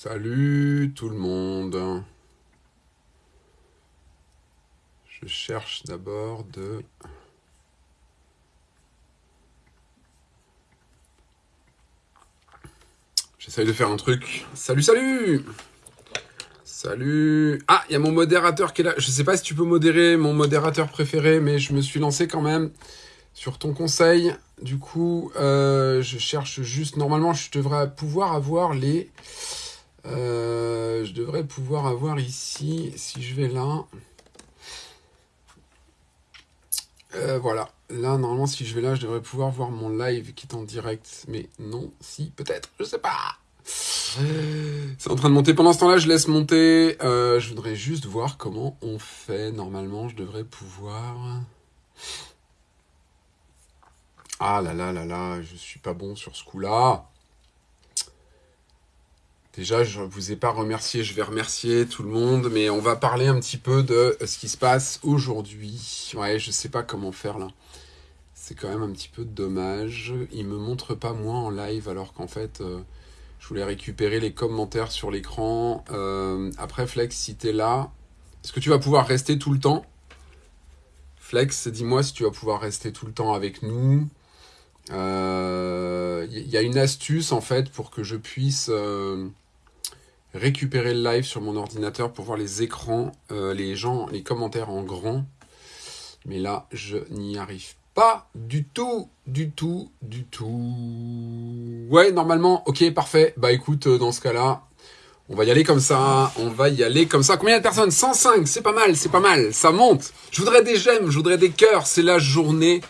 Salut tout le monde. Je cherche d'abord de... J'essaye de faire un truc. Salut, salut Salut Ah, il y a mon modérateur qui est là. Je sais pas si tu peux modérer mon modérateur préféré, mais je me suis lancé quand même sur ton conseil. Du coup, euh, je cherche juste... Normalement, je devrais pouvoir avoir les... Euh, je devrais pouvoir avoir ici, si je vais là... Euh, voilà, là, normalement, si je vais là, je devrais pouvoir voir mon live qui est en direct. Mais non, si, peut-être, je sais pas. C'est en train de monter. Pendant ce temps-là, je laisse monter. Euh, je voudrais juste voir comment on fait. Normalement, je devrais pouvoir... Ah là là là là, je suis pas bon sur ce coup-là. Déjà, je ne vous ai pas remercié, je vais remercier tout le monde, mais on va parler un petit peu de ce qui se passe aujourd'hui. Ouais, je sais pas comment faire là. C'est quand même un petit peu dommage. Il me montre pas moi en live alors qu'en fait, euh, je voulais récupérer les commentaires sur l'écran. Euh, après, Flex, si tu es là, est-ce que tu vas pouvoir rester tout le temps? Flex, dis-moi si tu vas pouvoir rester tout le temps avec nous. Il euh, y a une astuce en fait pour que je puisse récupérer le live sur mon ordinateur pour voir les écrans, euh, les gens, les commentaires en grand. Mais là, je n'y arrive pas du tout, du tout, du tout. Ouais, normalement, ok, parfait. Bah écoute, euh, dans ce cas-là, on va y aller comme ça, on va y aller comme ça. Combien de personnes? 105, c'est pas mal, c'est pas mal, ça monte. Je voudrais des j'aime, je voudrais des cœurs, c'est la journée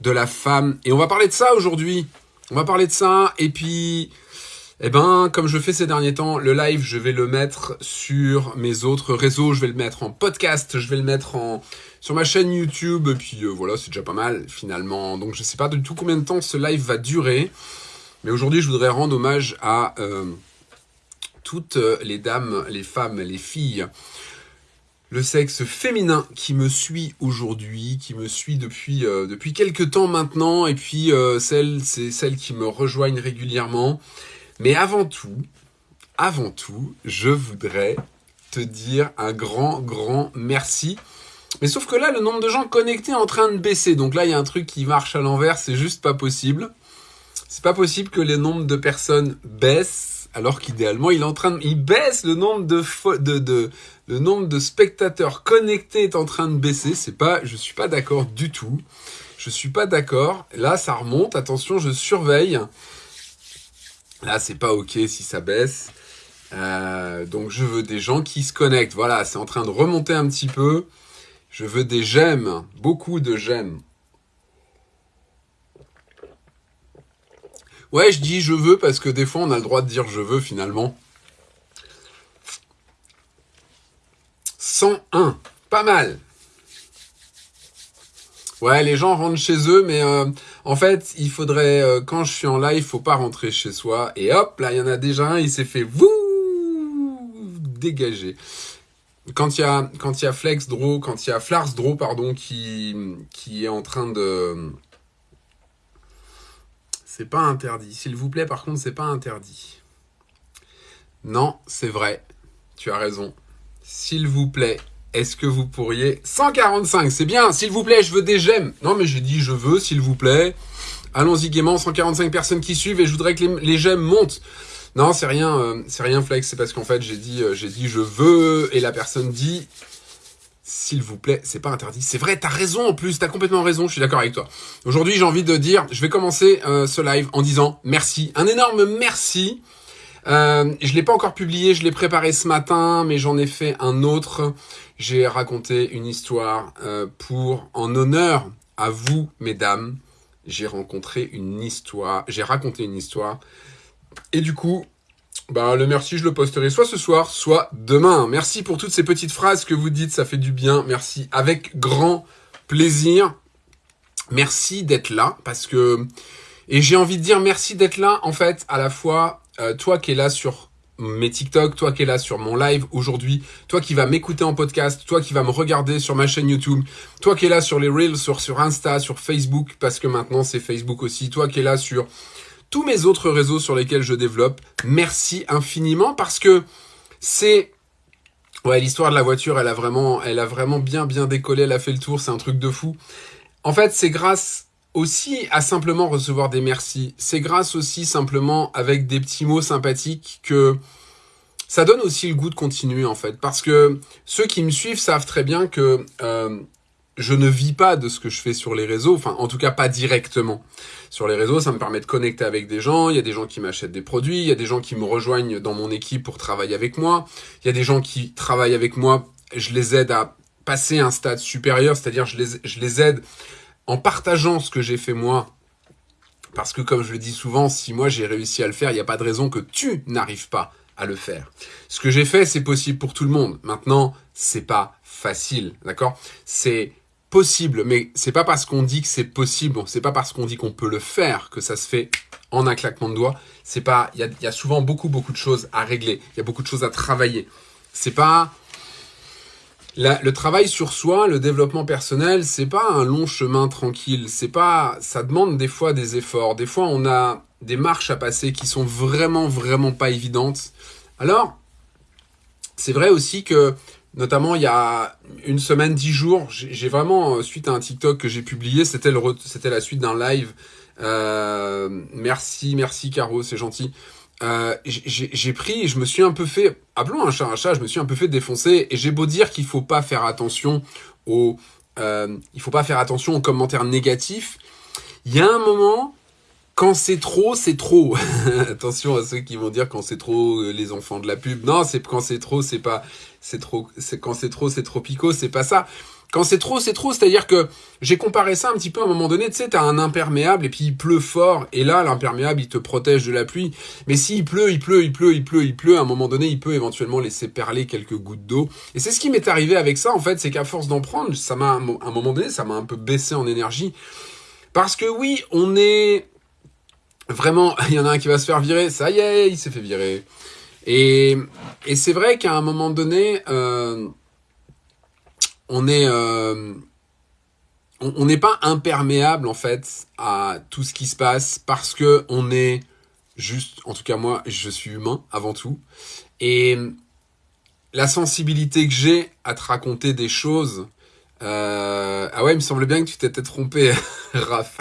de la femme. Et on va parler de ça aujourd'hui. On va parler de ça, et puis... Eh ben, comme je fais ces derniers temps, le live, je vais le mettre sur mes autres réseaux, je vais le mettre en podcast, je vais le mettre en sur ma chaîne YouTube, et puis euh, voilà, c'est déjà pas mal finalement. Donc je sais pas du tout combien de temps ce live va durer, mais aujourd'hui je voudrais rendre hommage à euh, toutes les dames, les femmes, les filles, le sexe féminin qui me suit aujourd'hui, qui me suit depuis euh, quelques temps maintenant, et puis c'est celles qui me rejoignent régulièrement. Mais avant tout, avant tout, je voudrais te dire un grand, grand merci. Mais sauf que là, le nombre de gens connectés est en train de baisser. Donc là, il y a un truc qui marche à l'envers, c'est juste pas possible. C'est pas possible que les nombres de personnes baissent, alors qu'idéalement, il est il baisse le nombre de, le nombre de spectateurs connectés est en train de baisser. C'est pas, je suis pas d'accord du tout. Je suis pas d'accord. Là, ça remonte. Attention, je surveille. Là, c'est pas OK si ça baisse. Euh, donc, je veux des gens qui se connectent. Voilà, c'est en train de remonter un petit peu. Je veux des j'aime, beaucoup de j'aime. Ouais, je dis je veux parce que des fois, on a le droit de dire je veux finalement. 101, pas mal. Ouais, les gens rentrent chez eux, mais euh, en fait, il faudrait, euh, quand je suis en live, faut pas rentrer chez soi. Et hop, là, il y en a déjà un, il s'est fait vous dégager. Quand il y a, quand il y a Flex Draw, quand il y a Flars Draw, pardon, qui, qui est en train de... C'est pas interdit. S'il vous plaît, par contre, c'est pas interdit. Non, c'est vrai. Tu as raison. S'il vous plaît, est-ce que vous pourriez... 145, c'est bien, s'il vous plaît, je veux des j'aime. Non, mais j'ai dit je veux, s'il vous plaît. Allons-y gaiement, 145 personnes qui suivent et je voudrais que les, j'aime montent. Non, c'est rien, euh, c'est rien flex, c'est parce qu'en fait, j'ai dit, euh, j'ai dit je veux et la personne dit s'il vous plaît, c'est pas interdit. C'est vrai, t'as raison en plus, t'as complètement raison, je suis d'accord avec toi. Aujourd'hui, j'ai envie de dire, je vais commencer euh, ce live en disant merci, un énorme merci euh, je l'ai pas encore publié, je l'ai préparé ce matin, mais j'en ai fait un autre. J'ai raconté une histoire euh, pour, en honneur à vous, mesdames. J'ai rencontré une histoire, j'ai raconté une histoire. Et du coup, bah, le merci, je le posterai soit ce soir, soit demain. Merci pour toutes ces petites phrases que vous dites, ça fait du bien. Merci, avec grand plaisir. Merci d'être là, parce que... Et j'ai envie de dire merci d'être là, en fait, à la fois euh, toi qui es là sur mes TikTok, toi qui es là sur mon live aujourd'hui, toi qui vas m'écouter en podcast, toi qui vas me regarder sur ma chaîne YouTube, toi qui es là sur les Reels, sur, Insta, sur Facebook, parce que maintenant c'est Facebook aussi, toi qui es là sur tous mes autres réseaux sur lesquels je développe. Merci infiniment parce que c'est ouais l'histoire de la voiture, elle a vraiment, elle a vraiment bien bien décollé, elle a fait le tour, c'est un truc de fou. En fait, c'est grâce aussi à simplement recevoir des merci. C'est grâce aussi simplement avec des petits mots sympathiques que ça donne aussi le goût de continuer en fait. Parce que ceux qui me suivent savent très bien que euh, je ne vis pas de ce que je fais sur les réseaux, enfin en tout cas pas directement. Sur les réseaux, ça me permet de connecter avec des gens, il y a des gens qui m'achètent des produits, il y a des gens qui me rejoignent dans mon équipe pour travailler avec moi, il y a des gens qui travaillent avec moi, je les aide à passer un stade supérieur, c'est-à-dire je les, je les aide en partageant ce que j'ai fait moi, parce que comme je le dis souvent, si moi j'ai réussi à le faire, il n'y a pas de raison que tu n'arrives pas à le faire. Ce que j'ai fait, c'est possible pour tout le monde. Maintenant, c'est pas facile, d'accord? C'est possible, mais c'est pas parce qu'on dit que c'est possible, c'est pas parce qu'on dit qu'on peut le faire que ça se fait en un claquement de doigts. C'est pas, il y y a souvent beaucoup beaucoup de choses à régler, il y a beaucoup de choses à travailler. C'est pas le travail sur soi, le développement personnel, c'est pas un long chemin tranquille. C'est pas, ça demande des fois des efforts. Des fois, on a des marches à passer qui sont vraiment, vraiment pas évidentes. Alors, c'est vrai aussi que, notamment il y a une semaine, dix jours, j'ai vraiment, euh, suite à un TikTok que j'ai publié, c'était c'était la suite d'un live. Euh, merci, merci Caro, c'est gentil. Euh, j'ai pris, je me suis un peu fait, appelons un chat un chat, je me suis un peu fait défoncer et j'ai beau dire qu'il faut pas faire attention aux, euh, il faut pas faire attention aux commentaires négatifs. Il y a un moment, quand c'est trop, c'est trop. attention à ceux qui vont dire quand c'est trop euh, les enfants de la pub. Non, c'est quand c'est trop, c'est pas, c'est trop, c'est quand c'est trop, c'est trop pico, c'est pas ça. Quand c'est trop, c'est trop. C'est-à-dire que j'ai comparé ça un petit peu à un moment donné. Tu sais, t'as un imperméable et puis il pleut fort. Et là, l'imperméable, il te protège de la pluie. Mais s'il pleut, il pleut, il pleut, il pleut, il pleut, à un moment donné, il peut éventuellement laisser perler quelques gouttes d'eau. Et c'est ce qui m'est arrivé avec ça, en fait. C'est qu'à force d'en prendre, ça m'a, à un moment donné, ça m'a un peu baissé en énergie. Parce que oui, on est vraiment, il y en a un qui va se faire virer. Ça y est, il s'est fait virer. Et, et c'est vrai qu'à un moment donné, euh, on est euh, on n'est pas imperméable en fait à tout ce qui se passe parce que on est juste, en tout cas moi, je suis humain avant tout, et la sensibilité que j'ai à te raconter des choses. Euh, ah ouais, il me semblait bien que tu t'étais trompé, Raph.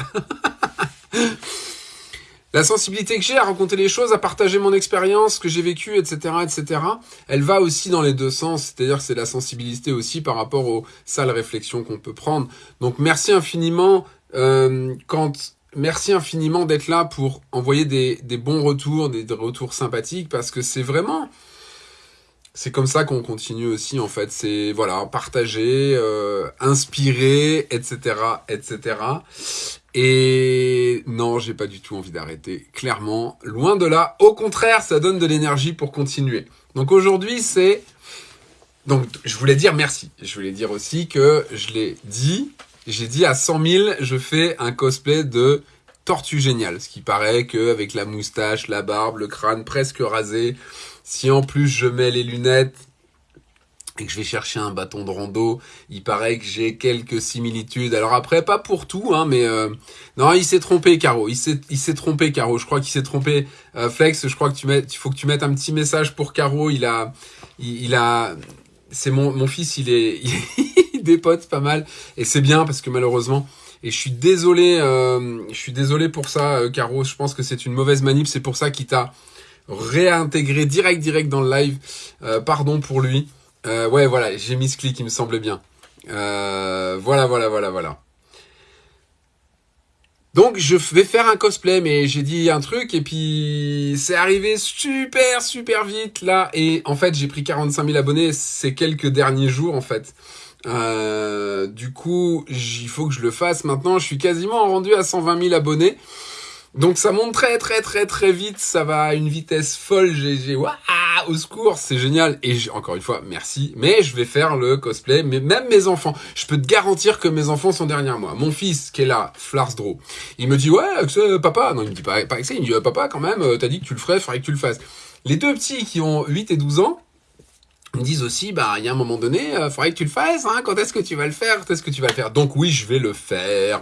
La sensibilité que j'ai à raconter les choses, à partager mon expérience, ce que j'ai vécu, etc., etc., elle va aussi dans les deux sens. C'est-à-dire que c'est la sensibilité aussi par rapport aux sales réflexions qu'on peut prendre. Donc merci infiniment euh, quand merci infiniment d'être là pour envoyer des, des bons retours, des, retours sympathiques, parce que c'est vraiment c'est comme ça qu'on continue aussi en fait. C'est voilà partager, euh, inspirer, etc., etc. Et non, j'ai pas du tout envie d'arrêter. Clairement, loin de là. Au contraire, ça donne de l'énergie pour continuer. Donc aujourd'hui, c'est donc je voulais dire merci. Je voulais dire aussi que je l'ai dit. J'ai dit à 100 000, je fais un cosplay de Tortue Géniale. Ce qui paraît que avec la moustache, la barbe, le crâne presque rasé, si en plus je mets les lunettes, et que je vais chercher un bâton de rando, il paraît que j'ai quelques similitudes. Alors après, pas pour tout, hein, mais euh, non, il s'est trompé, Caro. Il s'est, trompé, Caro. Je crois qu'il s'est trompé. Euh, Flex, je crois que tu mets, il faut que tu mettes un petit message pour Caro. Il a, il, a, c'est mon, mon fils, il est, il dépote pas mal, et c'est bien parce que malheureusement. Et je suis désolé, euh, je suis désolé pour ça, Caro. Je pense que c'est une mauvaise manip. C'est pour ça qu'il t'a réintégré direct, direct dans le live. pardon pour lui. Euh, ouais, voilà, j'ai mis ce clic, il me semble bien. Euh, voilà, voilà, voilà, voilà. Donc je vais faire un cosplay, mais j'ai dit un truc et puis c'est arrivé super super vite là et en fait j'ai pris 45 000 abonnés ces quelques derniers jours en fait. Euh, du coup il faut que je le fasse maintenant. Je suis quasiment rendu à 120 000 abonnés. Donc ça monte très très très très vite, ça va à une vitesse folle, j'ai waouh au secours, c'est génial et encore une fois merci, mais je vais faire le cosplay, mais même mes enfants, je peux te garantir que mes enfants sont derrière moi. Mon fils qui est là, Flarsdro, il me dit ouais, papa, non il me dit pas pas ça, il me dit papa quand même, t'as dit que tu le ferais, faudrait que tu le fasses. Les deux petits qui ont 8 et 12 ans, me disent aussi, bah, il y a un moment donné, euh, faudrait que tu le fasses, hein, quand est-ce que tu vas le faire, quand est-ce que tu vas le faire? Donc oui, je vais le faire.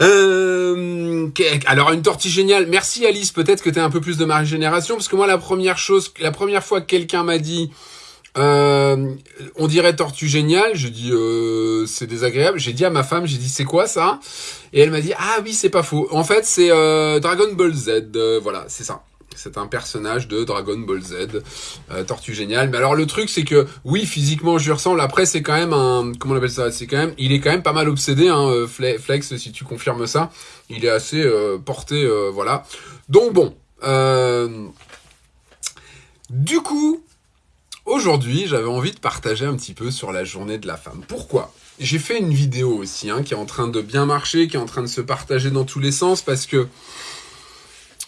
Euh, alors une tortue géniale. Merci Alice. Peut-être que tu es un peu plus de ma génération parce que moi la première chose, la première fois que quelqu'un m'a dit euh, on dirait tortue géniale, je dis euh, c'est désagréable. J'ai dit à ma femme, j'ai dit c'est quoi ça? Et elle m'a dit ah oui c'est pas faux. En fait c'est euh, Dragon Ball Z. voilà c'est ça. C'est un personnage de Dragon Ball Z, Tortue Géniale. Mais alors le truc c'est que oui physiquement je lui ressemble. Après c'est quand même un comment on appelle ça? C'est quand même il est quand même pas mal obsédé. Hein, Flex si tu confirmes ça, il est assez porté voilà. Donc bon. du coup Aujourd'hui, j'avais envie de partager un petit peu sur la journée de la femme. Pourquoi? J'ai fait une vidéo aussi hein, qui est en train de bien marcher, qui est en train de se partager dans tous les sens parce que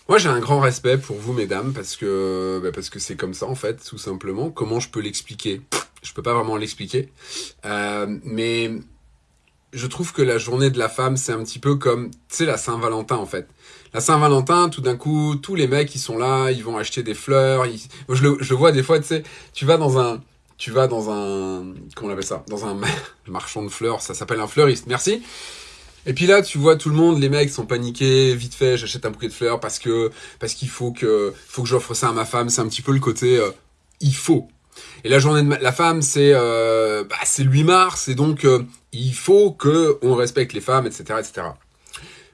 moi j'ai un grand respect pour vous mesdames parce que bah, parce que c'est comme ça en fait tout simplement. Comment je peux l'expliquer? Je peux pas vraiment l'expliquer, euh, mais je trouve que la journée de la femme c'est un petit peu comme tu sais la Saint-Valentin en fait la Saint-Valentin, tout d'un coup, tous les mecs, ils sont là, ils vont acheter des fleurs. je, le, je vois des fois, tu sais, tu vas dans un, tu vas dans un, comment on appelle ça, dans un marchand de fleurs, ça s'appelle un fleuriste. Merci. Et puis là, tu vois tout le monde, les mecs sont paniqués, vite fait, j'achète un bouquet de fleurs parce que parce qu'il faut que faut que j'offre ça à ma femme. C'est un petit peu le côté euh, il faut. Et la journée de la femme, c'est euh, bah, c'est le 8 mars, et donc euh, il faut que on respecte les femmes, etc., etc.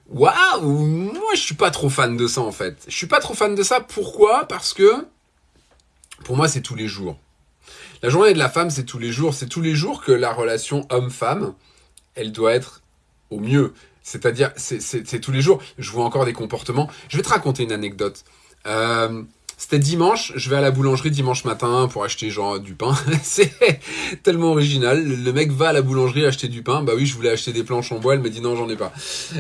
Waouh Moi, je suis pas trop fan de ça, en fait. Je suis pas trop fan de ça. Pourquoi? Parce que, pour moi, c'est tous les jours. La journée de la femme, c'est tous les jours. C'est tous les jours que la relation homme-femme, elle doit être au mieux. C'est-à-dire, c'est tous les jours. Je vois encore des comportements. Je vais te raconter une anecdote. Euh, c'était dimanche, je vais à la boulangerie dimanche matin pour acheter genre du pain. c'est tellement original. Le mec va à la boulangerie acheter du pain. Bah oui, je voulais acheter des planches en bois. Elle me dit non, j'en ai pas.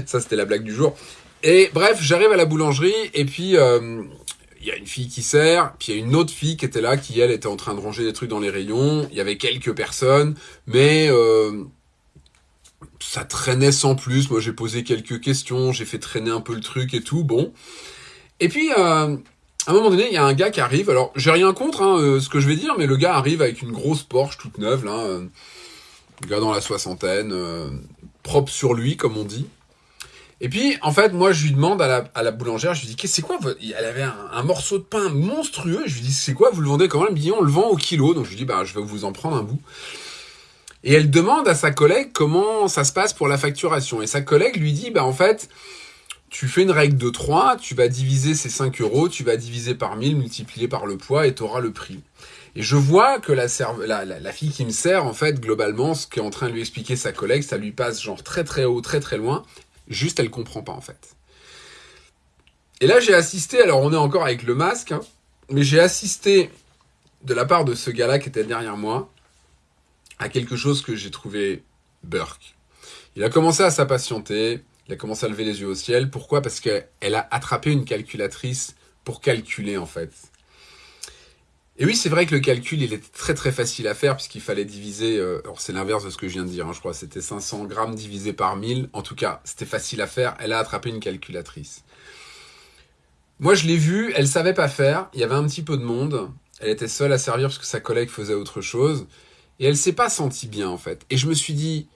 Ça, c'était la blague du jour. Et bref, j'arrive à la boulangerie et puis euh, il y a une fille qui sert, puis il y a une autre fille qui était là, qui elle était en train de ranger des trucs dans les rayons. Il y avait quelques personnes, mais euh, ça traînait sans plus. Moi, j'ai posé quelques questions, j'ai fait traîner un peu le truc et tout. Bon. Et puis, euh, à un moment donné, il y a un gars qui arrive. Alors, j'ai rien contre hein, euh, ce que je vais dire, mais le gars arrive avec une grosse Porsche toute neuve, là. Euh, gars dans la soixantaine, euh, propre sur lui, comme on dit. Et puis, en fait, moi, je lui demande à la, boulangère, je lui dis, c'est quoi Elle avait un, morceau de pain monstrueux. Je lui dis, c'est quoi Vous le vendez comment Elle me dit, on le vend au kilo. Donc, je lui dis, bah, je vais vous en prendre un bout. Et elle demande à sa collègue comment ça se passe pour la facturation. Et sa collègue lui dit, bah, en fait, tu fais une règle de 3, tu vas diviser ces 5 euros, tu vas diviser par 1000, multiplier par le poids et tu auras le prix. Et je vois que la, fille qui me sert, en fait, globalement, ce qu'est en train de lui expliquer sa collègue, ça lui passe genre très très haut, très très loin. Juste, elle comprend pas, en fait. Et là, j'ai assisté, alors on est encore avec le masque, hein, mais j'ai assisté de la part de ce gars-là qui était derrière moi à quelque chose que j'ai trouvé burk. Il a commencé à s'impatienter, il a commencé à lever les yeux au ciel. Pourquoi? Parce qu'elle a attrapé une calculatrice pour calculer en fait. Et oui, c'est vrai que le calcul, il était très très facile à faire puisqu'il fallait diviser, euh, c'est l'inverse de ce que je viens de dire, hein, je crois, c'était 500 grammes divisé par 1000. En tout cas, c'était facile à faire. Elle a attrapé une calculatrice. Moi, je l'ai vue, elle savait pas faire. Il y avait un petit peu de monde. Elle était seule à servir parce que sa collègue faisait autre chose. Et elle s'est pas sentie bien, en fait. Et je me suis dit,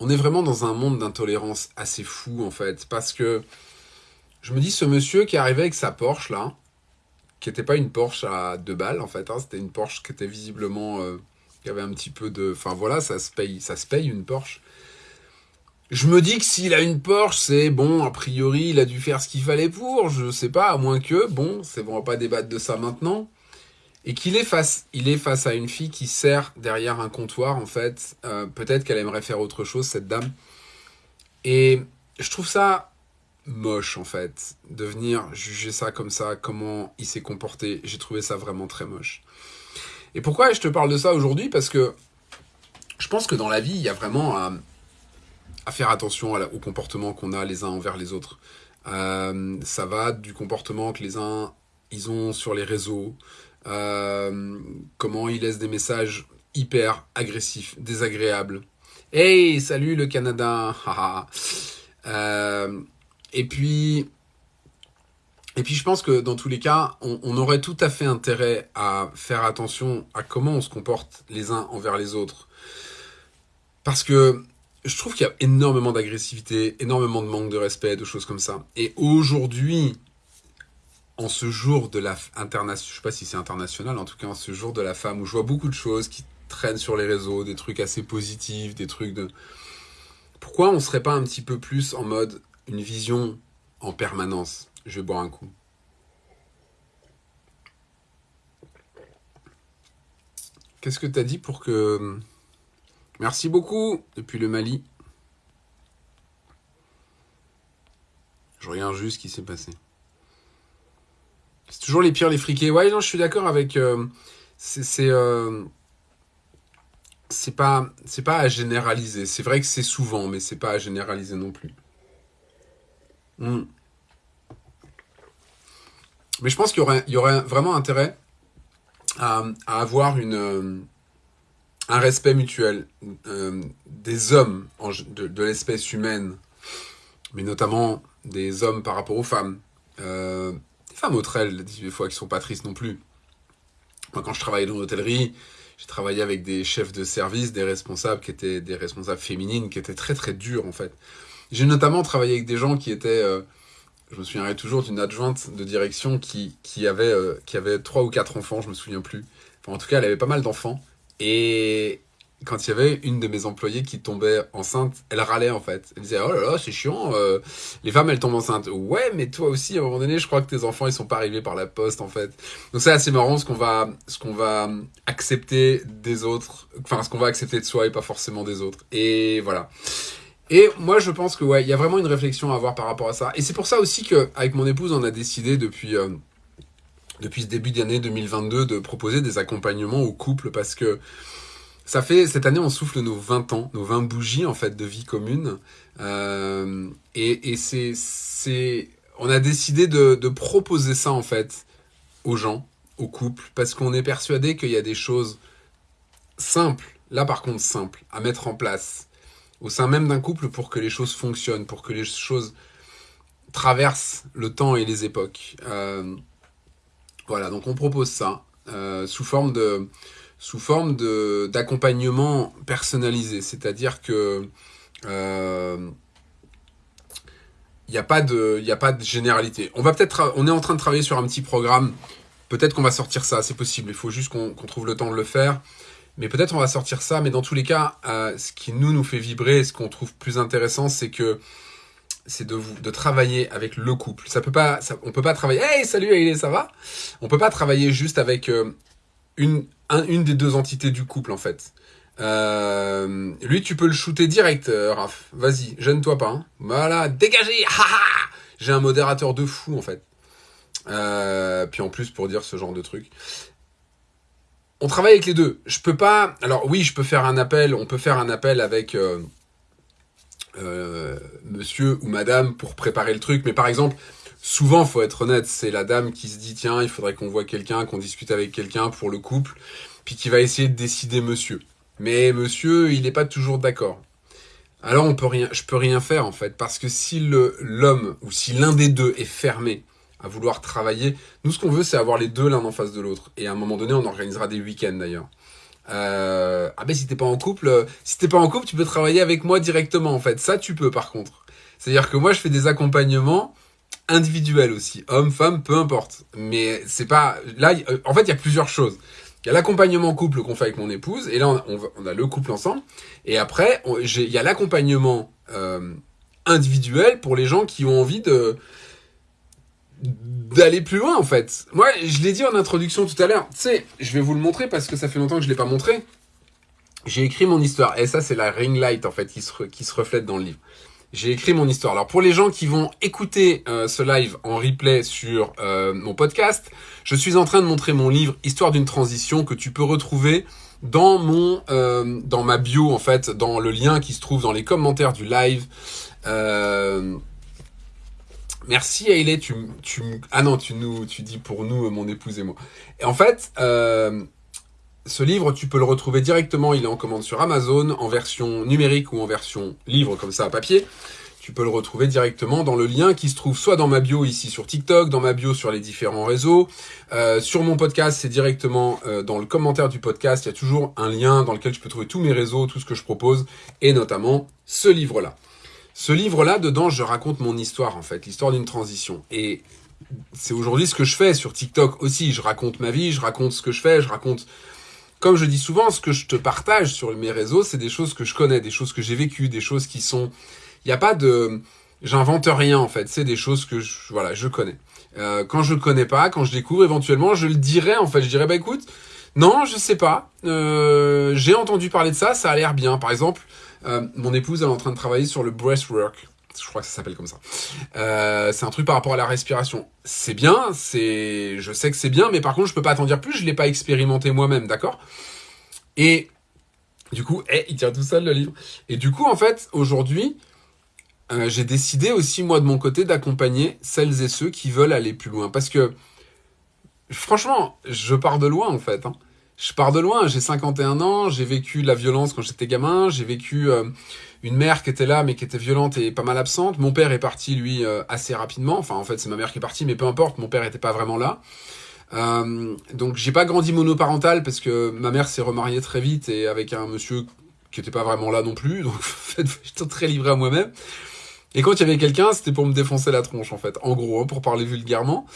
on est vraiment dans un monde d'intolérance assez fou en fait, parce que je me dis ce monsieur qui arrivait avec sa Porsche là, qui n'était pas une Porsche à deux balles en fait, hein, c'était une Porsche qui était visiblement, euh, qui avait un petit peu de, enfin voilà, ça se paye, ça se paye une Porsche. Je me dis que s'il a une Porsche, c'est bon, a priori, il a dû faire ce qu'il fallait pour, je sais pas, à moins que, bon, c'est bon, on va pas débattre de ça maintenant et qu'il est face, il est face à une fille qui sert derrière un comptoir en fait. Euh, peut-être qu'elle aimerait faire autre chose cette dame. Et je trouve ça moche en fait de venir juger ça comme ça, comment il s'est comporté. J'ai trouvé ça vraiment très moche. Et pourquoi je te parle de ça aujourd'hui? Parce que je pense que dans la vie, il y a vraiment à, faire attention au comportement qu'on a les uns envers les autres. Euh, ça va du comportement que les uns ils ont sur les réseaux, comment il laisse des messages hyper agressifs, désagréables. Hey, salut le Canada. euh, et puis, et puis je pense que dans tous les cas, on, aurait tout à fait intérêt à faire attention à comment on se comporte les uns envers les autres. Parce que je trouve qu'il y a énormément d'agressivité, énormément de manque de respect, de choses comme ça. Et aujourd'hui, en ce jour de la international, je sais pas si c'est international, en tout cas en ce jour de la femme, où je vois beaucoup de choses qui traînent sur les réseaux, des trucs assez positifs, des trucs de... Pourquoi on serait pas un petit peu plus en mode une vision en permanence? Je vais boire un coup. Qu'est-ce que tu as dit pour que... Merci beaucoup depuis le Mali. Je regarde juste ce qui s'est passé. C'est toujours les pires, les friqués. Ouais, non, je suis d'accord avec... Euh, c'est... Euh, c'est pas, c'est pas à généraliser. C'est vrai que c'est souvent, mais c'est pas à généraliser non plus. Hmm. Mais je pense qu'il y aurait, vraiment intérêt à, avoir euh, un respect mutuel des hommes de, l'espèce humaine, mais notamment des hommes par rapport aux femmes. Femmes autres elles, des fois qui sont pas tristes non plus. Moi, quand je travaillais dans l'hôtellerie, j'ai travaillé avec des chefs de service, des responsables qui étaient des responsables féminines, qui étaient très très durs en fait. J'ai notamment travaillé avec des gens qui étaient, euh, je me souviendrai toujours d'une adjointe de direction qui, qui avait euh, qui avait trois ou quatre enfants, je me souviens plus. En tout cas, elle avait pas mal d'enfants et quand il y avait une de mes employées qui tombait enceinte, elle râlait en fait. Elle disait oh là là c'est chiant, euh, les femmes elles tombent enceintes. Ouais mais toi aussi à un moment donné je crois que tes enfants ils sont pas arrivés par la poste en fait. Donc c'est assez marrant ce qu'on va ce va accepter des autres, enfin ce qu'on va accepter de soi et pas forcément des autres. Et voilà. Et moi je pense que ouais il y a vraiment une réflexion à avoir par rapport à ça. Et c'est pour ça aussi que avec mon épouse on a décidé depuis euh, depuis ce début d'année 2022 de proposer des accompagnements aux couples parce que ça fait, cette année, on souffle nos 20 ans, nos 20 bougies, en fait, de vie commune. Euh, et, c'est, c'est, on a décidé de, de proposer ça, en fait, aux gens, aux couples, parce qu'on est persuadé qu'il y a des choses simples, là par contre simples, à mettre en place au sein même d'un couple pour que les choses fonctionnent, pour que les choses traversent le temps et les époques. Euh, voilà, donc on propose ça euh, sous forme de sous forme d'accompagnement personnalisé, c'est-à-dire que euh, il n'y a pas de a pas de généralité. On va peut-être on est en train de travailler sur un petit programme. Peut-être qu'on va sortir ça, c'est possible. Il faut juste qu'on trouve le temps de le faire. Mais peut-être on va sortir ça. Mais dans tous les cas, euh, ce qui nous nous fait vibrer, ce qu'on trouve plus intéressant, c'est que c'est de, de travailler avec le couple. Ça peut pas, on peut pas travailler. Hey, salut, ça va? On peut pas travailler juste avec euh, une, une des deux entités du couple, en fait. Euh, lui, tu peux le shooter direct, euh, Raph. Vas-y, gêne-toi pas. Hein. Voilà, dégagez J'ai un modérateur de fou, en fait. Euh, puis en plus, pour dire ce genre de truc. On travaille avec les deux. Je peux pas... Alors oui, je peux faire un appel. On peut faire un appel avec... Monsieur ou madame pour préparer le truc. Mais par exemple, souvent, faut être honnête, c'est la dame qui se dit tiens, il faudrait qu'on voit quelqu'un, qu'on discute avec quelqu'un pour le couple, puis qui va essayer de décider monsieur. Mais monsieur, il n'est pas toujours d'accord. Alors on peut rien, je peux rien faire en fait, parce que si l'homme ou si l'un des deux est fermé à vouloir travailler, nous ce qu'on veut c'est avoir les deux l'un en face de l'autre. Et à un moment donné, on organisera des week-ends d'ailleurs. Euh, ah ben si t'es pas en couple, si t'es pas en couple, tu peux travailler avec moi directement en fait. Ça tu peux par contre. C'est-à-dire que moi je fais des accompagnements individuel aussi, homme, femme, peu importe. Mais c'est pas là. En fait, il y a plusieurs choses. Il y a l'accompagnement couple qu'on fait avec mon épouse, et là on, a le couple ensemble. Et après, il y a l'accompagnement euh, individuel pour les gens qui ont envie de d'aller plus loin en fait. Moi, je l'ai dit en introduction tout à l'heure. Tu sais, je vais vous le montrer parce que ça fait longtemps que je l'ai pas montré. J'ai écrit mon histoire, et ça c'est la ring light en fait qui se, qui se reflète dans le livre j'ai écrit mon histoire. Alors pour les gens qui vont écouter euh, ce live en replay sur euh, mon podcast, je suis en train de montrer mon livre Histoire d'une transition que tu peux retrouver dans mon euh, dans ma bio en fait, dans le lien qui se trouve dans les commentaires du live. Merci Ailey, tu tu ah non tu nous tu dis pour nous mon épouse et moi. Et en fait ce livre, tu peux le retrouver directement, il est en commande sur Amazon, en version numérique ou en version livre comme ça à papier. tu peux le retrouver directement dans le lien qui se trouve soit dans ma bio ici sur TikTok, dans ma bio sur les différents réseaux. Euh, sur mon podcast, c'est directement euh, dans le commentaire du podcast. Il y a toujours un lien dans lequel tu peux trouver tous mes réseaux, tout ce que je propose, et notamment ce livre-là. Ce livre-là, dedans, je raconte mon histoire, en fait, l'histoire d'une transition. Et c'est aujourd'hui ce que je fais sur TikTok aussi. Je raconte ma vie, je raconte ce que je fais, je raconte comme je dis souvent, ce que je te partage sur mes réseaux, c'est des choses que je connais, des choses que j'ai vécues, des choses qui sont... Il n'y a pas de... J'invente rien en fait, c'est des choses que je, voilà, je connais. Euh, quand je connais pas, quand je découvre éventuellement, je le dirais en fait, je dirais bah écoute, non, je sais pas, euh, j'ai entendu parler de ça, ça a l'air bien. Par exemple, euh, mon épouse elle est en train de travailler sur le breastwork, je crois que ça s'appelle comme ça. Euh, c'est un truc par rapport à la respiration. C'est bien, c'est, je sais que c'est bien, mais par contre, je peux pas t'en dire plus, je l'ai pas expérimenté moi-même, d'accord? Et du coup, eh, il tient tout seul le livre. Et du coup, en fait, aujourd'hui, euh, j'ai décidé aussi, moi, de mon côté, d'accompagner celles et ceux qui veulent aller plus loin. Parce que, franchement, je pars de loin, en fait. Hein. Je pars de loin, j'ai 51 ans, j'ai vécu la violence quand j'étais gamin, j'ai vécu... Euh, une mère qui était là mais qui était violente et pas mal absente. Mon père est parti lui euh, assez rapidement. Enfin en fait c'est ma mère qui est partie mais peu importe, mon père était pas vraiment là. Euh, donc j'ai pas grandi monoparental parce que ma mère s'est remariée très vite et avec un monsieur qui était pas vraiment là non plus. Donc en fait j'étais très livré à moi-même. Et quand il y avait quelqu'un, c'était pour me défoncer la tronche en fait, en gros, hein, pour parler vulgairement.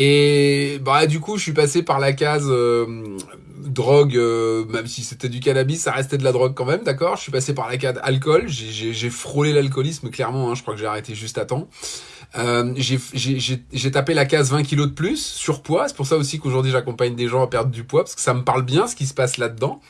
Et bah du coup, je suis passé par la case euh, drogue, euh, même si c'était du cannabis, ça restait de la drogue quand même, d'accord? Je suis passé par la case alcool, j'ai frôlé l'alcoolisme clairement, hein, je crois que j'ai arrêté juste à temps. Euh, j'ai tapé la case 20 kilos de plus, surpoids, c'est pour ça aussi qu'aujourd'hui j'accompagne des gens à perdre du poids, parce que ça me parle bien ce qui se passe là-dedans.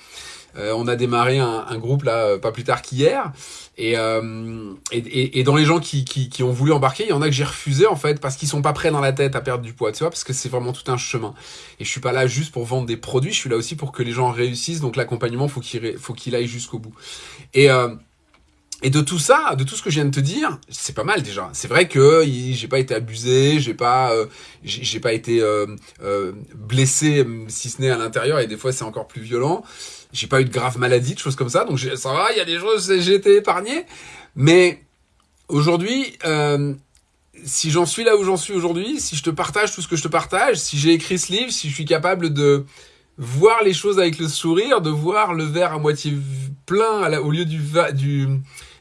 Euh, on a démarré un, un, groupe là euh, pas plus tard qu'hier euh, et, et, et, dans les gens qui, qui, qui, ont voulu embarquer, il y en a que j'ai refusé en fait parce qu'ils sont pas prêts dans la tête à perdre du poids, tu vois, parce que c'est vraiment tout un chemin. Et je suis pas là juste pour vendre des produits, je suis là aussi pour que les gens réussissent. Donc l'accompagnement, faut qu'il faut qu'il aille jusqu'au bout. Et euh, et de tout ça, de tout ce que je viens de te dire, c'est pas mal déjà. C'est vrai que j'ai pas été abusé, j'ai pas, euh, j'ai pas été euh, euh, blessé, si ce n'est à l'intérieur, et des fois c'est encore plus violent. J'ai pas eu de grave maladie, de choses comme ça, donc ça va, il y a des choses, j'ai été épargné. Mais aujourd'hui, euh, si j'en suis là où j'en suis aujourd'hui, si je te partage tout ce que je te partage, si j'ai écrit ce livre, si je suis capable de voir les choses avec le sourire, de voir le verre à moitié plein au lieu du,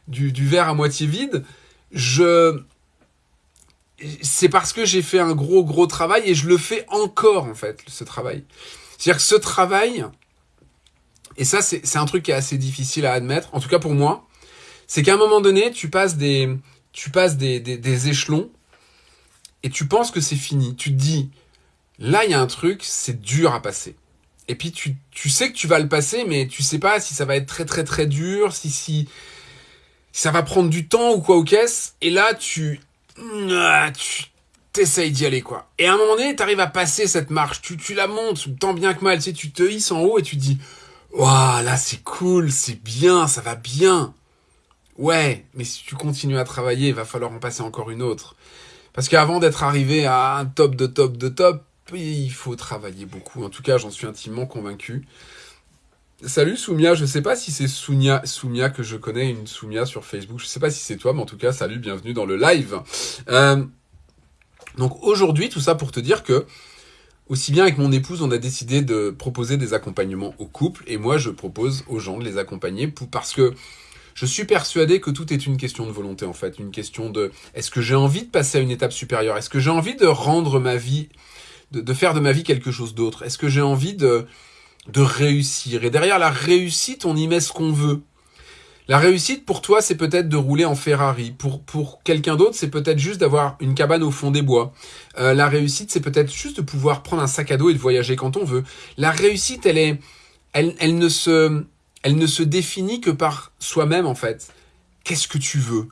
du, verre à moitié vide, je c'est parce que j'ai fait un gros gros travail et je le fais encore en fait ce travail. C'est-à-dire que ce travail, et ça, c'est un truc qui est assez difficile à admettre, en tout cas pour moi, c'est qu'à un moment donné, tu passes des, tu passes des, des, échelons et tu penses que c'est fini. Tu te dis, là, il y a un truc, c'est dur à passer. Et puis tu, tu sais que tu vas le passer, mais tu sais pas si ça va être très très très dur, si, si, ça va prendre du temps ou quoi ou qu'est-ce. Et là, tu, ah, tu t'essayes d'y aller quoi. Et à un moment donné, tu arrives à passer cette marche, tu, tu la montes tant bien que mal, tu sais, tu te hisses en haut et tu te dis, Waouh, là c'est cool, c'est bien, ça va bien. Ouais, mais si tu continues à travailler, il va falloir en passer encore une autre. Parce qu'avant d'être arrivé à un top de top de top, il faut travailler beaucoup. En tout cas, j'en suis intimement convaincu. Salut Soumia, je sais pas si c'est Soumia, Soumia que je connais, une Soumia sur Facebook. Je sais pas si c'est toi, mais en tout cas, salut, bienvenue dans le live. Euh, donc aujourd'hui, tout ça pour te dire que aussi bien avec mon épouse, on a décidé de proposer des accompagnements au couple, et moi je propose aux gens de les accompagner parce que je suis persuadé que tout est une question de volonté en fait, une question de est-ce que j'ai envie de passer à une étape supérieure, est-ce que j'ai envie de rendre ma vie, de, de faire de ma vie quelque chose d'autre, est-ce que j'ai envie de, de réussir, et derrière la réussite on y met ce qu'on veut. La réussite pour toi, c'est peut-être de rouler en Ferrari. Pour, pour quelqu'un d'autre, c'est peut-être juste d'avoir une cabane au fond des bois. Euh, la réussite, c'est peut-être juste de pouvoir prendre un sac à dos et de voyager quand on veut. La réussite, elle est, elle, elle ne se, elle ne se définit que par soi-même en fait. Qu'est-ce que tu veux?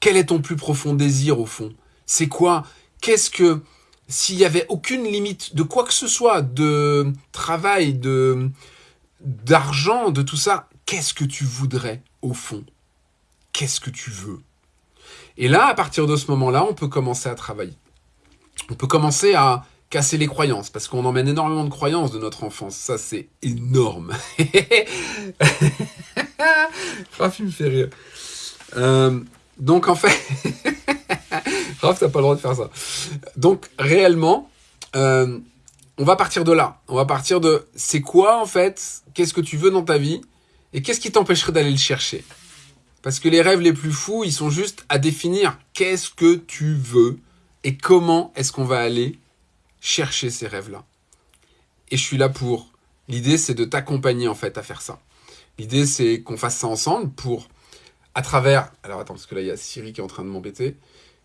Quel est ton plus profond désir au fond? C'est quoi? Qu'est-ce que s'il y avait aucune limite de quoi que ce soit, de travail, de d'argent, de tout ça, qu'est-ce que tu voudrais au fond? Qu'est-ce que tu veux? Et là, à partir de ce moment-là, on peut commencer à travailler. On peut commencer à casser les croyances, parce qu'on emmène énormément de croyances de notre enfance. Ça, c'est énorme. Rafi me fait rire. Euh, Donc en fait, Raph, t'as pas le droit de faire ça. Donc réellement, euh, on va partir de là. On va partir de c'est quoi en fait, qu'est-ce que tu veux dans ta vie? Et qu'est-ce qui t'empêcherait d'aller le chercher? Parce que les rêves les plus fous, ils sont juste à définir qu'est-ce que tu veux et comment est-ce qu'on va aller chercher ces rêves-là. Et je suis là pour. L'idée, c'est de t'accompagner en fait à faire ça. L'idée, c'est qu'on fasse ça ensemble pour, à travers. Alors attends, parce que là, il y a Siri qui est en train de m'embêter.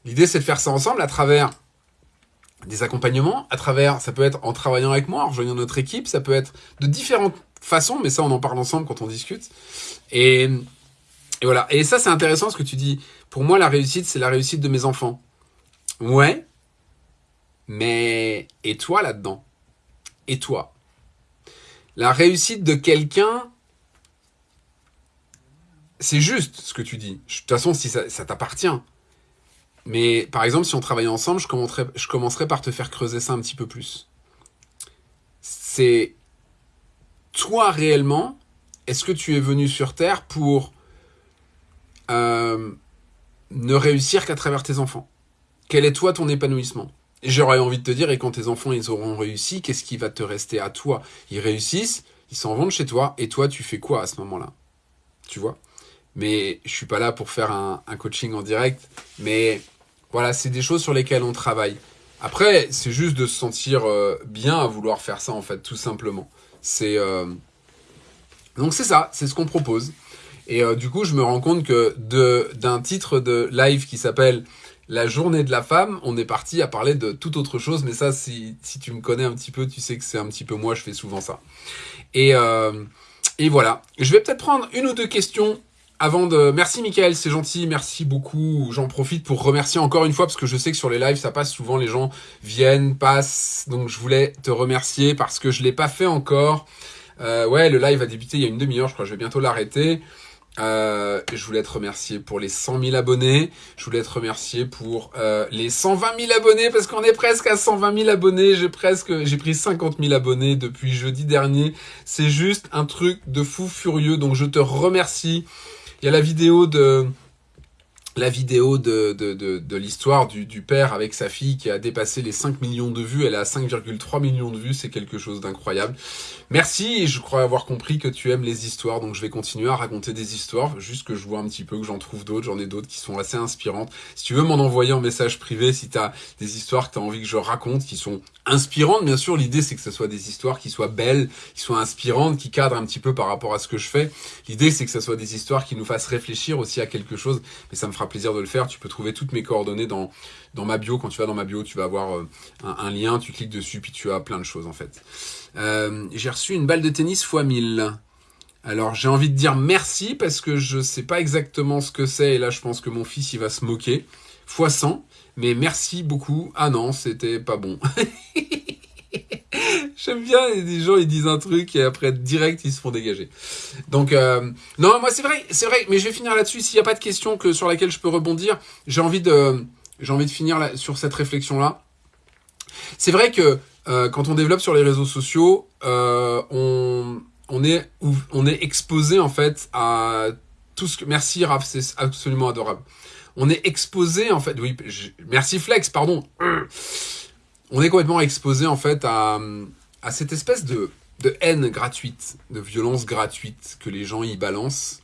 L'idée, c'est de faire ça ensemble à travers des accompagnements, à travers, ça peut être en travaillant avec moi, en rejoignant notre équipe, ça peut être de différentes façons, mais ça, on en parle ensemble quand on discute. Et, voilà. Et ça, c'est intéressant ce que tu dis. Pour moi, la réussite, c'est la réussite de mes enfants. Ouais. Mais, et toi là-dedans? Et toi? La réussite de quelqu'un, c'est juste ce que tu dis. De toute façon, si ça t'appartient. Mais par exemple, si on travaillait ensemble, je commencerais, par te faire creuser ça un petit peu plus. C'est toi réellement, est-ce que tu es venu sur Terre pour euh, ne réussir qu'à travers tes enfants? Quel est toi ton épanouissement? J'aurais envie de te dire, et quand tes enfants ils auront réussi, qu'est-ce qui va te rester à toi? Ils réussissent, ils s'en vont de chez toi, et toi tu fais quoi à ce moment-là? Tu vois? Mais je suis pas là pour faire un coaching en direct, mais voilà, c'est des choses sur lesquelles on travaille. Après, c'est juste de se sentir euh, bien à vouloir faire ça, en fait, tout simplement. C'est euh, Donc c'est ça, c'est ce qu'on propose. Et euh, du coup, je me rends compte que d'un titre de live qui s'appelle La journée de la femme, on est parti à parler de toute autre chose. Mais ça, si, si tu me connais un petit peu, tu sais que c'est un petit peu moi, je fais souvent ça. Et, et voilà. Je vais peut-être prendre une ou deux questions avant de... Merci Michael, c'est gentil, merci beaucoup. J'en profite pour remercier encore une fois parce que je sais que sur les lives, ça passe souvent, les gens viennent, passent. Donc je voulais te remercier parce que je l'ai pas fait encore. Euh, ouais, le live a débuté il y a une demi-heure, je crois je vais bientôt l'arrêter. Euh, je voulais te remercier pour les 100 000 abonnés. Je voulais te remercier pour euh, les 120 000 abonnés parce qu'on est presque à 120 000 abonnés. J'ai presque, j'ai pris 50 000 abonnés depuis jeudi dernier. C'est juste un truc de fou furieux. Donc je te remercie. Il y a la vidéo de la vidéo de, de, de, l'histoire du, du, père avec sa fille qui a dépassé les 5 millions de vues. Elle à 5,3 millions de vues, c'est quelque chose d'incroyable. Merci, et je crois avoir compris que tu aimes les histoires, donc je vais continuer à raconter des histoires, juste que je vois un petit peu, que j'en trouve d'autres, j'en ai d'autres qui sont assez inspirantes. Si tu veux m'en envoyer en message privé, si tu as des histoires que tu as envie que je raconte, qui sont inspirantes, bien sûr, l'idée c'est que ce soit des histoires qui soient belles, qui soient inspirantes, qui cadrent un petit peu par rapport à ce que je fais. L'idée c'est que ce soit des histoires qui nous fassent réfléchir aussi à quelque chose, mais ça me fera plaisir de le faire. Tu peux trouver toutes mes coordonnées dans, dans ma bio. Quand tu vas dans ma bio, tu vas avoir euh, un, lien, tu cliques dessus, puis tu as plein de choses en fait. Euh, j'ai reçu une balle de tennis x 1000. Alors j'ai envie de dire merci parce que je sais pas exactement ce que c'est et là je pense que mon fils il va se moquer. x 100. Mais merci beaucoup. Ah non, c'était pas bon. J'aime bien des gens ils disent un truc et après direct ils se font dégager. Donc euh, non moi c'est vrai c'est vrai mais je vais finir là-dessus s'il n'y a pas de question que sur laquelle je peux rebondir j'ai envie de j'ai envie de finir sur cette réflexion là. C'est vrai que euh, quand on développe sur les réseaux sociaux, euh, on, on, est, on est exposé en fait à tout ce que... Merci Raph, c'est absolument adorable. On est exposé en fait... Oui, merci Flex, pardon. On est complètement exposé en fait à, cette espèce de, haine gratuite, de violence gratuite que les gens y balancent.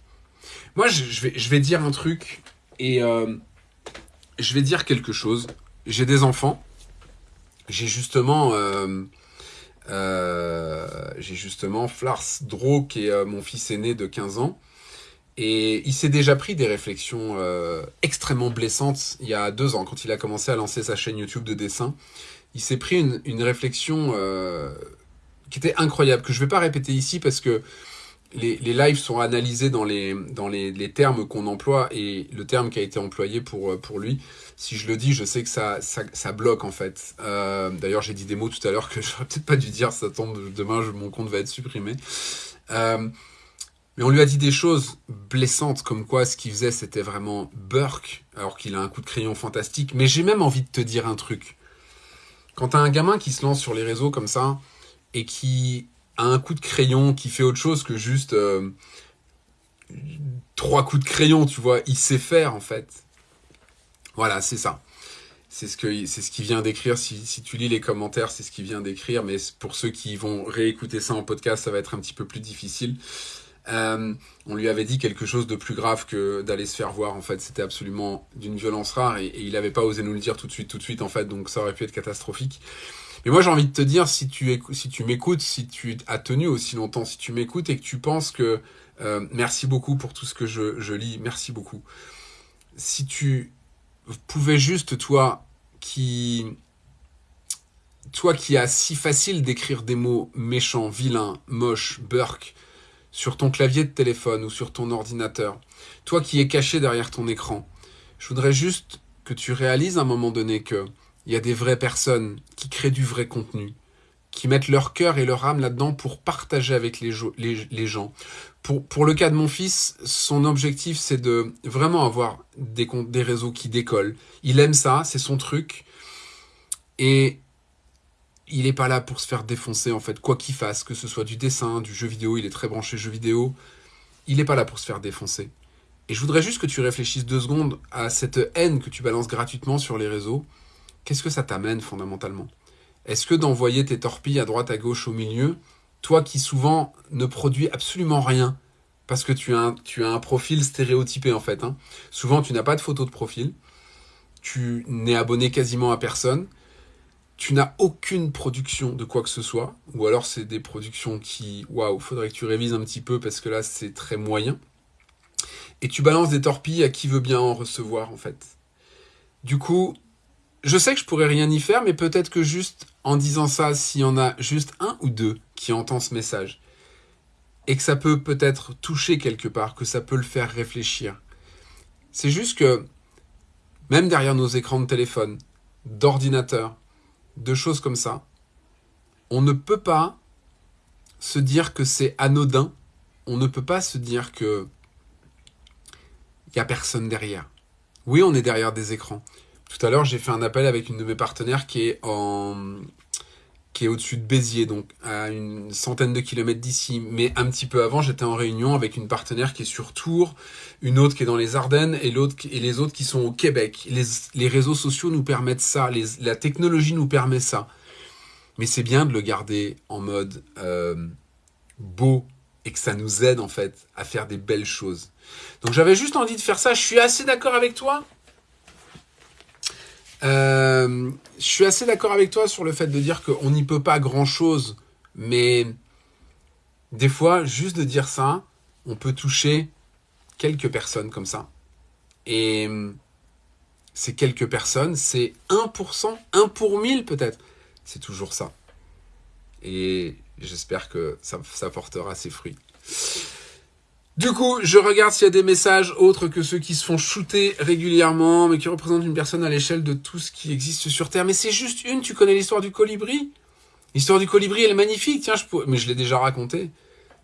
Moi, je, vais, dire un truc et euh, je vais dire quelque chose. J'ai des enfants j'ai justement euh, euh, Flars Dro qui est mon fils aîné de 15 ans et il s'est déjà pris des réflexions extrêmement blessantes il y a deux ans quand il a commencé à lancer sa chaîne YouTube de dessin il s'est pris une, réflexion euh, qui était incroyable que je vais pas répéter ici parce que les, lives sont analysés dans les termes qu'on emploie et le terme qui a été employé pour pour lui si je le dis, je sais que ça, bloque en fait. Euh, D'ailleurs, j'ai dit des mots tout à l'heure que j'aurais peut-être pas dû dire, ça tombe demain, mon compte va être supprimé. Euh, mais on lui a dit des choses blessantes, comme quoi ce qu'il faisait c'était vraiment Burke, alors qu'il a un coup de crayon fantastique. Mais j'ai même envie de te dire un truc. Quand t'as un gamin qui se lance sur les réseaux comme ça, et qui a un coup de crayon, qui fait autre chose que juste euh, trois coups de crayon, tu vois, il sait faire en fait Voilà, c'est ça. C'est ce que ce qu'il vient d'écrire. Si, si, tu lis les commentaires, c'est ce qu'il vient d'écrire. Mais pour ceux qui vont réécouter ça en podcast, ça va être un petit peu plus difficile. Euh, on lui avait dit quelque chose de plus grave que d'aller se faire voir. En fait, c'était absolument d'une violence rare et, il n'avait pas osé nous le dire tout de suite, tout de suite. En fait, donc ça aurait pu être catastrophique. Mais moi, j'ai envie de te dire, si tu si tu m'écoutes, si tu as tenu aussi longtemps, si tu m'écoutes et que tu penses que euh, merci beaucoup pour tout ce que je, lis, merci beaucoup. Si tu pouvais juste toi qui toi qui as si facile d'écrire des mots méchants, vilains, moches, burk, sur ton clavier de téléphone ou sur ton ordinateur, toi qui es caché derrière ton écran, je voudrais juste que tu réalises à un moment donné que il y a des vraies personnes qui créent du vrai contenu, qui mettent leur cœur et leur âme là-dedans pour partager avec les, les, gens. Pour, pour, le cas de mon fils, son objectif, c'est de vraiment avoir des, des réseaux qui décollent. Il aime ça, c'est son truc. Et il n'est pas là pour se faire défoncer, en fait, quoi qu'il fasse, que ce soit du dessin, du jeu vidéo, il est très branché jeu vidéo, il n'est pas là pour se faire défoncer. Et je voudrais juste que tu réfléchisses deux secondes à cette haine que tu balances gratuitement sur les réseaux. Qu'est-ce que ça t'amène fondamentalement? Est-ce que d'envoyer tes torpilles à droite, à gauche, au milieu, toi qui souvent ne produis absolument rien, parce que tu as un, tu as un profil stéréotypé en fait, hein. souvent tu n'as pas de photo de profil, tu n'es abonné quasiment à personne, tu n'as aucune production de quoi que ce soit, ou alors c'est des productions qui, waouh, faudrait que tu révises un petit peu parce que là c'est très moyen. Et tu balances des torpilles à qui veut bien en recevoir en fait. Du coup, je sais que je pourrais rien y faire, mais peut-être que juste en disant ça, s'il y en a juste un ou deux qui entend ce message, et que ça peut peut-être toucher quelque part, que ça peut le faire réfléchir. C'est juste que, même derrière nos écrans de téléphone, d'ordinateur, de choses comme ça, on ne peut pas se dire que c'est anodin, on ne peut pas se dire que il n'y a personne derrière. Oui, on est derrière des écrans. Tout à l'heure, j'ai fait un appel avec une de mes partenaires qui est en qui est au-dessus de Béziers, donc à une centaine de kilomètres d'ici. Mais un petit peu avant, j'étais en réunion avec une partenaire qui est sur Tours, une autre qui est dans les Ardennes et et les autres qui sont au Québec. Les, réseaux sociaux nous permettent ça, la technologie nous permet ça. Mais c'est bien de le garder en mode euh, beau et que ça nous aide en fait à faire des belles choses. Donc j'avais juste envie de faire ça. Je suis assez d'accord avec toi. Euh, je suis assez d'accord avec toi sur le fait de dire qu'on n'y peut pas grand-chose, mais des fois, juste de dire ça, on peut toucher quelques personnes comme ça. Et ces quelques personnes, c'est 1%, 1 pour 1000 peut-être. C'est toujours ça. Et j'espère que ça, ça portera ses fruits. Du coup, je regarde s'il y a des messages autres que ceux qui se font shooter régulièrement, mais qui représentent une personne à l'échelle de tout ce qui existe sur Terre. Mais c'est juste une, tu connais l'histoire du colibri? L'histoire du colibri, elle est magnifique, tiens, je mais je l'ai déjà raconté.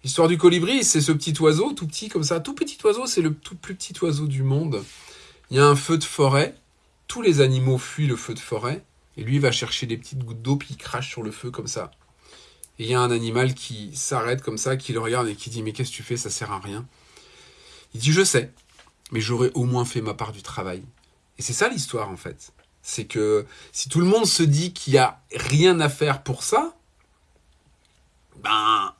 L'histoire du colibri, c'est ce petit oiseau, tout petit comme ça. Tout petit oiseau, c'est le tout plus petit oiseau du monde. Il y a un feu de forêt, tous les animaux fuient le feu de forêt, et lui il va chercher des petites gouttes d'eau, puis il crache sur le feu comme ça. Et il y a un animal qui s'arrête comme ça, qui le regarde et qui dit Mais qu'est-ce que tu fais Ça sert à rien. Il dit Je sais, mais j'aurais au moins fait ma part du travail. Et c'est ça l'histoire en fait. C'est que si tout le monde se dit qu'il n'y a rien à faire pour ça, ben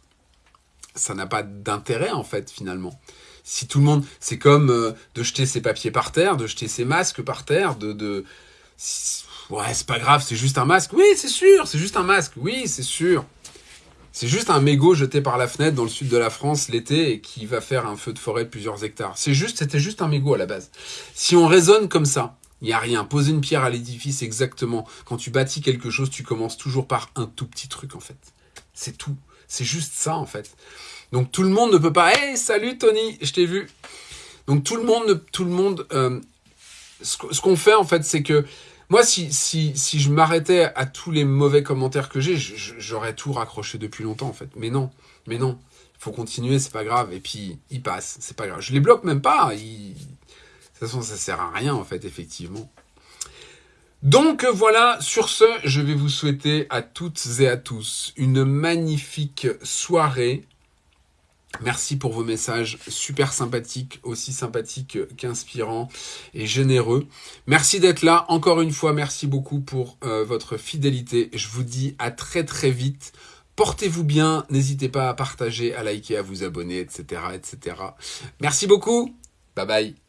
ça n'a pas d'intérêt en fait finalement. Si tout le monde, c'est comme euh, de jeter ses papiers par terre, de jeter ses masques par terre, de, de... ouais c'est pas grave, c'est juste un masque. Oui c'est sûr, c'est juste un masque. Oui c'est sûr. C'est juste un mégot jeté par la fenêtre dans le sud de la France l'été et qui va faire un feu de forêt de plusieurs hectares. C'est juste, c'était juste un mégot à la base. Si on raisonne comme ça, il n'y a rien. Poser une pierre à l'édifice, exactement. Quand tu bâtis quelque chose, tu commences toujours par un tout petit truc, en fait. C'est tout. C'est juste ça, en fait. Donc tout le monde ne peut pas. Hey, salut Tony, je t'ai vu. Donc tout le monde, tout le monde. Euh, ce qu'on fait, en fait, c'est que moi, si, si, si je m'arrêtais à tous les mauvais commentaires que j'ai, j'aurais tout raccroché depuis longtemps, en fait. Mais non, mais non. Il faut continuer, c'est pas grave. Et puis, il passe, c'est pas grave. Je les bloque même pas. De toute façon, ça sert à rien, en fait, effectivement. Donc voilà, sur ce, je vais vous souhaiter à toutes et à tous une magnifique soirée Merci pour vos messages super sympathiques, aussi sympathiques qu'inspirants et généreux. Merci d'être là. Encore une fois, merci beaucoup pour euh, votre fidélité. Je vous dis à très très vite. Portez-vous bien. N'hésitez pas à partager, à liker, à vous abonner, etc., etc. Merci beaucoup. Bye bye.